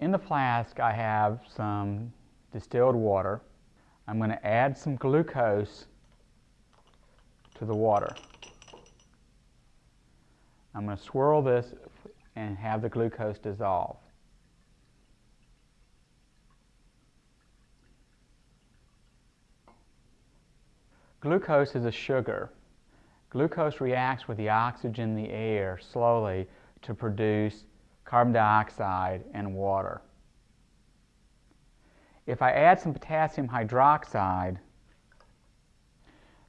In the flask I have some distilled water. I'm going to add some glucose to the water. I'm going to swirl this and have the glucose dissolve. Glucose is a sugar. Glucose reacts with the oxygen in the air slowly to produce carbon dioxide and water. If I add some potassium hydroxide,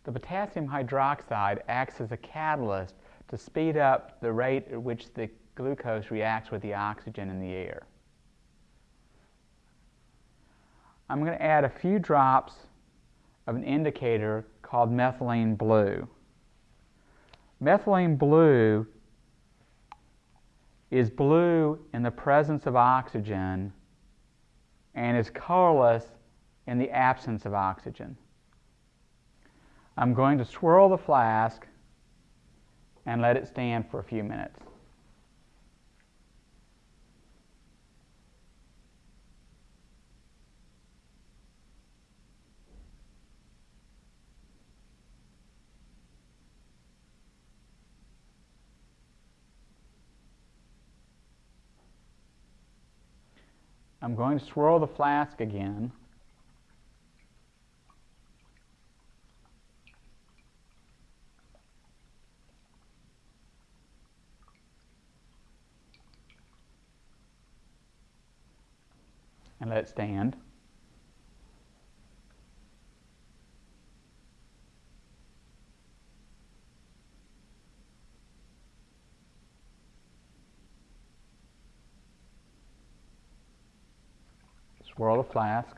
the potassium hydroxide acts as a catalyst to speed up the rate at which the glucose reacts with the oxygen in the air. I'm going to add a few drops of an indicator called methylene blue. Methylene blue is blue in the presence of oxygen and is colorless in the absence of oxygen. I'm going to swirl the flask and let it stand for a few minutes. I'm going to swirl the flask again. And let it stand. Swirl the flask.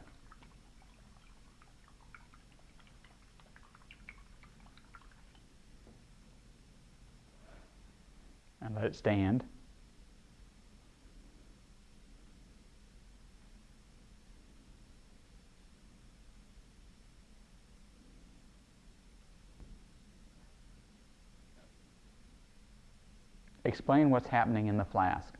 And let it stand. Explain what's happening in the flask.